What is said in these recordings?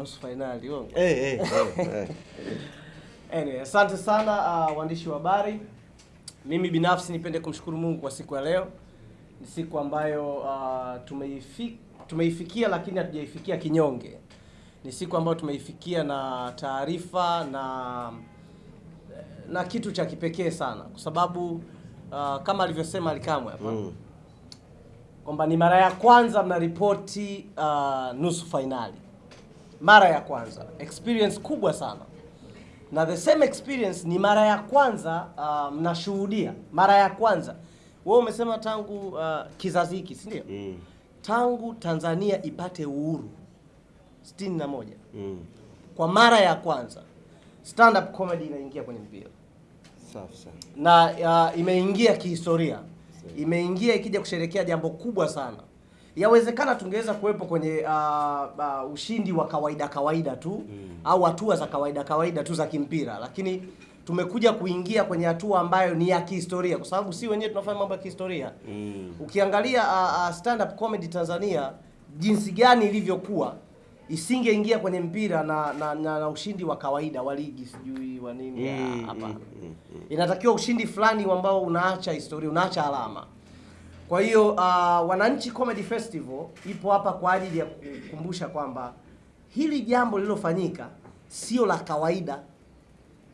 nusu fainali uongo. Eh, eh, eh, hey. Anyway, asante sana uh, waandishi wa habari. Mimi binafsi nipende kumshukuru Mungu kwa siku ya leo. Ni siku ambayo uh, tumeifi, tumeifikia lakini hatujaifikia kinyonge. Ni siku ambayo tumeifikia na taarifa na na kitu cha kipekee sana kwa sababu uh, kama alivyosema Alikamwe hapa Mm. kwamba ni mara ya kwanza mnaripoti uh, nusu fainali, mara ya kwanza, experience kubwa sana, na the same experience ni mara ya kwanza uh, mnashuhudia, mara ya kwanza. Wewe umesema tangu uh, kizazi hiki, si ndio? Mm. Tangu Tanzania ipate uhuru 61 Mm. kwa mara ya kwanza stand up comedy inaingia kwenye mpira Safi sana. na uh, imeingia kihistoria, imeingia ikija kusherekea jambo kubwa sana. Yawezekana tungeweza kuwepo kwenye uh, uh, ushindi wa kawaida kawaida tu Mm. au hatua za kawaida kawaida tu za kimpira, lakini tumekuja kuingia kwenye hatua ambayo ni ya kihistoria, kwa sababu si wenyewe tunafanya mambo ya kihistoria. Mm. Ukiangalia uh, uh, stand up comedy Tanzania jinsi gani ilivyokuwa isingeingia kwenye mpira na, na, na, na ushindi wa kawaida wa ligi sijui wa nini hapa. Mm, mm, mm, mm. Inatakiwa ushindi fulani ambao unaacha historia, unaacha alama. Kwa hiyo uh, Wananchi Comedy Festival ipo hapa kwa ajili ya kukumbusha kwamba hili jambo lililofanyika sio la kawaida,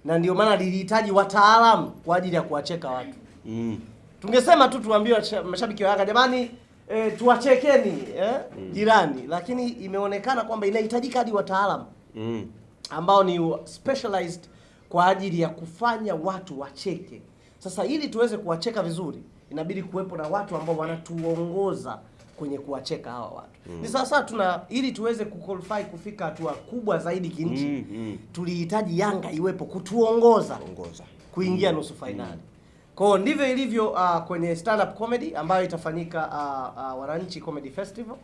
na ndio maana lilihitaji wataalamu kwa ajili ya kuwacheka watu. Mm. Tungesema tu tuambie mashabiki wa Yanga jamani, e, tuwachekeni eh, jirani, lakini imeonekana kwamba inahitajika hadi wataalamu Mm. ambao ni specialized kwa ajili ya kufanya watu wacheke. Sasa ili tuweze kuwacheka vizuri, inabidi kuwepo na watu ambao wanatuongoza kwenye kuwacheka hawa watu. mm. Ni sasa tuna ili tuweze kuqualify kufika hatua kubwa zaidi kinchi, Mm, mm. tulihitaji Yanga iwepo kutuongoza Ongoza. kuingia mm. nusu fainali. Kwa Kwao ndivyo ilivyo uh, kwenye stand up comedy ambayo itafanyika uh, uh, Wananchi Comedy Festival.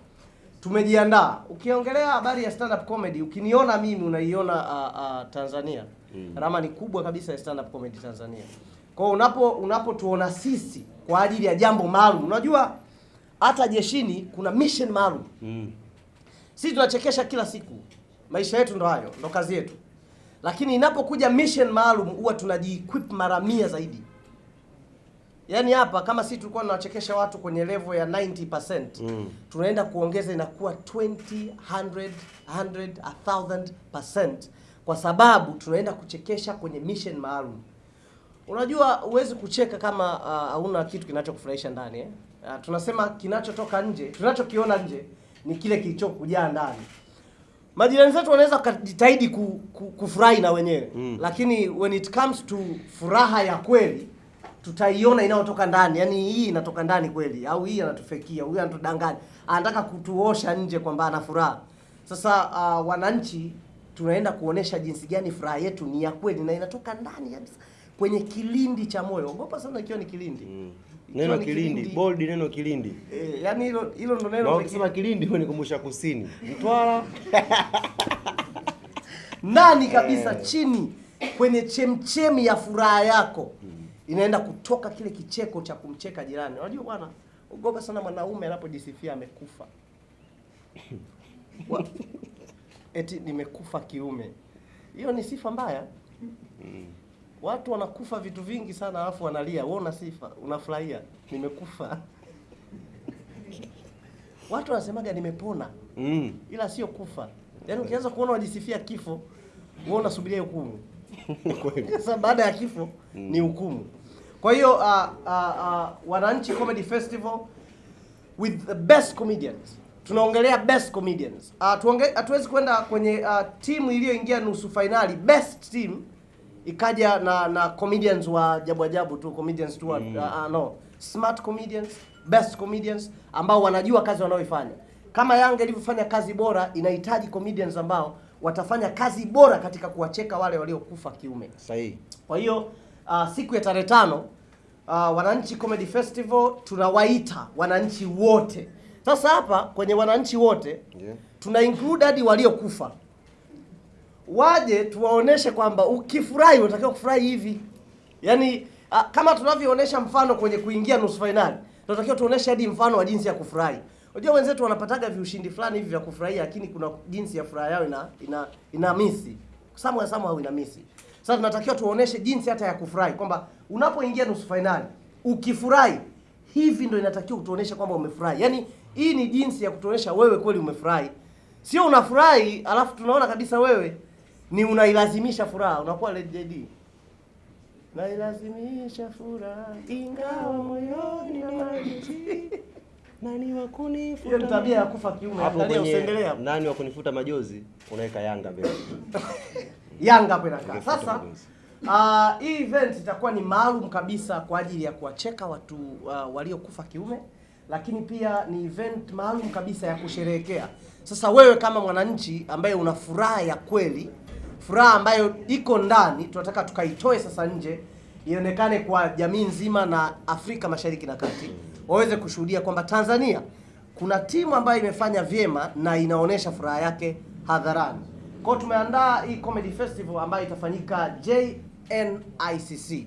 Tumejiandaa. Ukiongelea habari ya stand up comedy, ukiniona mimi unaiona uh, uh, Tanzania. Mm. Rama ni kubwa kabisa ya stand up comedy Tanzania. Kwa hiyo unapo unapotuona sisi kwa ajili ya jambo maalum, unajua hata jeshini kuna mission maalum. Mm. Sisi tunachekesha kila siku, maisha yetu ndo hayo, ndo kazi yetu. Lakini inapokuja mission maalum huwa tunaji-equip mara mia zaidi. Yaani hapa kama sisi tulikuwa tunawachekesha watu kwenye level ya 90%, Mm. tunaenda kuongeza inakuwa 20, 100, 100, 1000% kwa sababu tunaenda kuchekesha kwenye mission maalum. Unajua huwezi kucheka kama hauna uh, kitu kinachokufurahisha ndani eh? Uh, tunasema kinachotoka nje, tunachokiona nje ni kile kilichokujaa ndani. Majirani zetu wanaweza kujitahidi ku, ku, kufurahi na wenyewe Mm. lakini when it comes to furaha ya kweli tutaiona inayotoka ndani, yaani hii inatoka ndani kweli, au hii anatufekia, huyu anatudanganya, anataka kutuosha nje kwamba ana furaha. Sasa uh, wananchi tunaenda kuonesha jinsi gani furaha yetu ni ya kweli na inatoka ndani kabisa kwenye kilindi cha moyo. Ogopa sana ikiwa ni kilindi Mm. Neno kilindi, kilindi, bold neno kilindi. Eh, yani hilo hilo ndo Na neno ukisema kilindi hunikumbusha kusini. Mtwara. ndani kabisa eh. chini kwenye chemchemi ya furaha yako Mm. inaenda kutoka kile kicheko cha kumcheka jirani. Unajua bwana, ogopa sana mwanaume anapojisifia amekufa. Eti nimekufa kiume. Hiyo ni sifa mbaya. Watu wanakufa vitu vingi sana alafu wanalia. Wewe una sifa, unafurahia nimekufa. Watu wanasemaga nimepona Mm. ila sio kufa. Yaani ukianza kuona wajisifia kifo, wewe unasubiria hukumu. Sasa baada ya kifo mm. ni hukumu. Kwa hiyo uh, uh, uh, Wananchi Comedy Festival with the best comedians. Tunaongelea best comedians. Uh, tuonge, hatuwezi kwenda kwenye uh, timu iliyoingia nusu fainali best team ikaja na na comedians wa ajabu ajabu tu comedians tu Mm. uh, no smart comedians best comedians ambao wanajua kazi wanaoifanya. Kama Yanga ilivyofanya kazi bora, inahitaji comedians ambao watafanya kazi bora katika kuwacheka wale waliokufa kiume. Sahihi. Kwa hiyo uh, siku ya tarehe tano uh, Wananchi Comedy Festival tunawaita wananchi wote. Sasa hapa kwenye wananchi wote Yeah. tuna include hadi waliokufa, waje tuwaoneshe kwamba ukifurahi unatakiwa kufurahi hivi. Yaani kama tunavyoonesha mfano kwenye kuingia nusu fainali, tunatakiwa tuoneshe hadi mfano wa jinsi ya kufurahi. Unajua wenzetu wanapataga viushindi fulani hivi vya kufurahia, lakini kuna jinsi ya furaha yao ina ina, ina misi samwa samwa au ina misi. Sasa tunatakiwa tuoneshe jinsi hata ya kufurahi kwamba unapoingia nusu fainali ukifurahi, hivi ndio inatakiwa kutuonesha kwamba umefurahi. Yaani hii ni jinsi ya kutuonesha wewe kweli umefurahi, sio unafurahi alafu tunaona kabisa wewe ni unailazimisha furaha, unakuwa led Nailazimisha furaha ingawa moyoni. Nani wa kunifuta? Hiyo ni tabia ya kufa kiume. Hapo kwenye nani wa kunifuta majozi unaweka Yanga mbele. Yanga hapo inakaa. Sasa uh, hii event itakuwa ni maalum kabisa kwa ajili ya kuwacheka watu uh, waliokufa kiume, lakini pia ni event maalum kabisa ya kusherehekea. Sasa wewe kama mwananchi ambaye una furaha ya kweli, furaha ambayo iko ndani, tunataka tukaitoe sasa nje ionekane kwa jamii nzima na Afrika Mashariki na Kati waweze kushuhudia kwamba Tanzania kuna timu ambayo imefanya vyema na inaonyesha furaha yake hadharani. Kwa tumeandaa hii comedy festival ambayo itafanyika JNICC,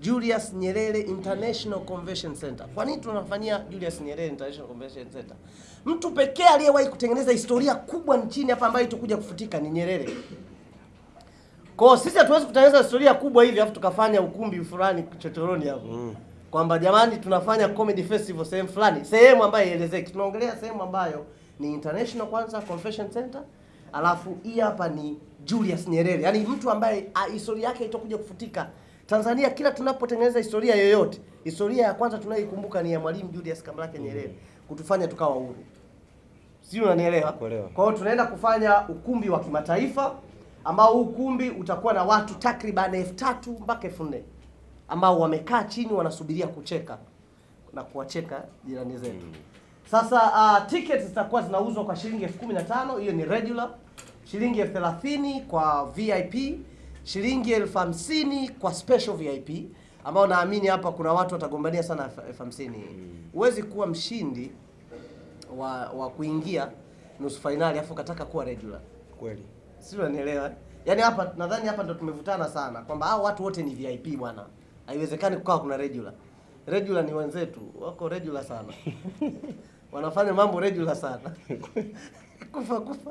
Julius Nyerere International Convention Center. Kwa nini tunafanyia Julius Nyerere International Convention Center? Mtu pekee aliyewahi kutengeneza historia kubwa nchini hapa ambayo itakuja kufutika ni Nyerere. Kwa hiyo sisi hatuwezi kutengeneza historia kubwa hivi afu tukafanya ukumbi fulani chochoroni hapo. Mm. Kwamba jamani tunafanya comedy festival sehemu fulani, sehemu ambayo ielezeki. Tunaongelea sehemu ambayo ni international kwanza convention center, alafu hii hapa ni Julius Nyerere. Yaani mtu ambaye historia yake itakuja kufutika. Tanzania kila tunapotengeneza historia yoyote, historia ya kwanza tunayoikumbuka ni ya Mwalimu Julius Kambarage Nyerere kutufanya tukawa huru. Sio, unanielewa? Kwa hiyo tunaenda kufanya ukumbi wa kimataifa ambao ukumbi utakuwa na watu takriban elfu tatu mpaka elfu nne ambao wamekaa chini wanasubiria kucheka na kuwacheka jirani zetu. Sasa uh, tickets zitakuwa zinauzwa kwa shilingi elfu kumi na tano hiyo ni regular, shilingi elfu thelathini kwa VIP, shilingi elfu hamsini kwa special VIP ambao naamini hapa kuna watu watagombania sana elfu- elfu hamsini. Huwezi kuwa mshindi wa, wa kuingia nusu fainali afu ukataka kuwa regular. Kweli. Si unanielewa? Yaani hapa nadhani hapa ndo tumevutana sana kwamba hao watu wote ni VIP bwana. Haiwezekani kukawa kuna regular. Regular ni wenzetu, wako regular sana. Wanafanya mambo regular sana. kufa kufa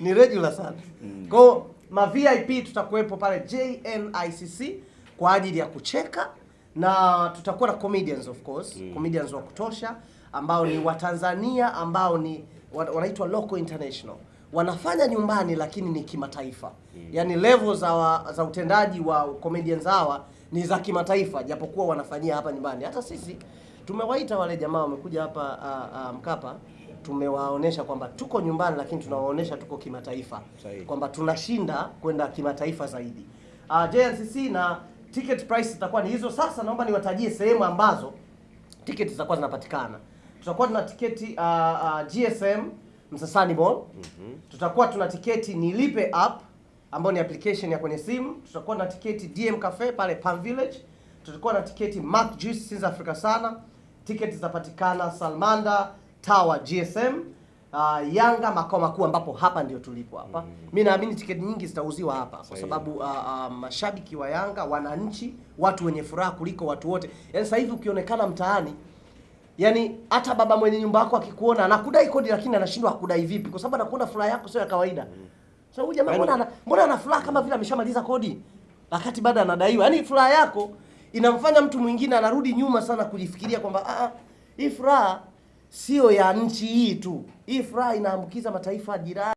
ni regular sana. Mm. Kwa ma VIP tutakuwepo pale JNICC kwa ajili ya kucheka na tutakuwa na comedians of course, mm. comedians wa kutosha ambao ni Watanzania ambao ni wanaitwa local international wanafanya nyumbani lakini ni kimataifa. Mm. yaani level za, za utendaji wa comedians hawa ni za kimataifa japokuwa wanafanyia hapa nyumbani. Hata sisi tumewaita wale jamaa wamekuja hapa uh, uh, Mkapa tumewaonesha kwamba tuko nyumbani lakini tunawaonesha tuko kimataifa. Kwamba tunashinda kwenda kimataifa zaidi. Uh, JNCC na ticket price zitakuwa ni hizo. Sasa naomba niwatajie sehemu ambazo tiketi zitakuwa zinapatikana. Tutakuwa tuna tiketi uh, uh, GSM Msasani Mall. Tutakuwa tuna tiketi ni Lipe app ambayo ni application ya kwenye simu. Tutakuwa na tiketi DM Cafe pale Palm Village. Tutakuwa na tiketi Mark Juice Sins Africa sana. Tiketi zitapatikana Salmanda Tower GSM. Uh, Yanga makao makuu ambapo hapa ndio tulipo hapa. Mm -hmm. Mimi naamini tiketi nyingi zitauziwa hapa kwa sababu uh, uh, mashabiki wa Yanga, wananchi, watu wenye furaha kuliko watu wote. Yaani sasa hivi ukionekana mtaani Yaani hata baba mwenye nyumba yako akikuona anakudai kodi lakini anashindwa akudai vipi kwa sababu anakuona furaha yako sio ya kawaida. Sasa huyu jamaa Yaani- mbona ana mbona ana furaha kama vile ameshamaliza kodi wakati bado anadaiwa. Yaani furaha yako inamfanya mtu mwingine anarudi nyuma sana kujifikiria kwamba ah, ah, hii furaha sio ya nchi hii tu. Hii furaha inaambukiza mataifa jirani.